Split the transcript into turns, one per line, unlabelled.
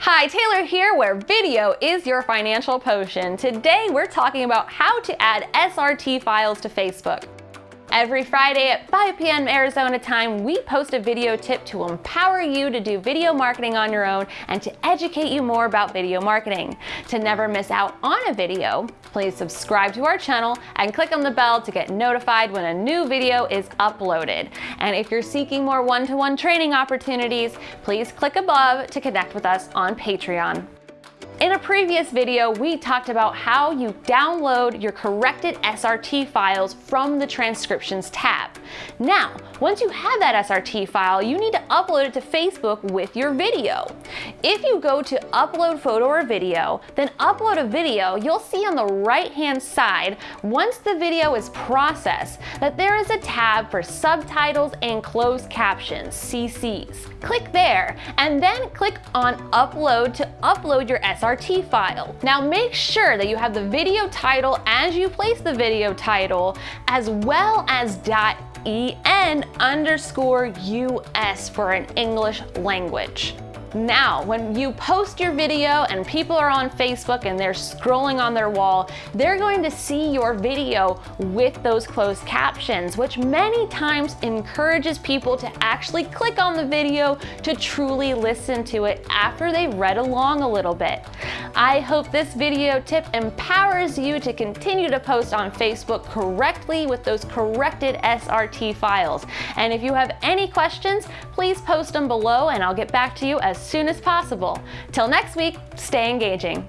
Hi, Taylor here, where video is your financial potion. Today, we're talking about how to add SRT files to Facebook. Every Friday at 5 p.m. Arizona time, we post a video tip to empower you to do video marketing on your own and to educate you more about video marketing. To never miss out on a video, please subscribe to our channel and click on the bell to get notified when a new video is uploaded. And if you're seeking more one-to-one -one training opportunities, please click above to connect with us on Patreon. In a previous video, we talked about how you download your corrected SRT files from the transcriptions tab. Now, once you have that SRT file, you need to upload it to Facebook with your video. If you go to upload photo or video, then upload a video, you'll see on the right-hand side, once the video is processed, that there is a tab for subtitles and closed captions, CCs. Click there, and then click on upload to upload your SRT File. Now make sure that you have the video title as you place the video title, as well as .en underscore US for an English language. Now, when you post your video and people are on Facebook and they're scrolling on their wall, they're going to see your video with those closed captions, which many times encourages people to actually click on the video to truly listen to it after they've read along a little bit. I hope this video tip empowers you to continue to post on Facebook correctly with those corrected SRT files. And if you have any questions, please post them below and I'll get back to you as soon as possible. Till next week, stay engaging.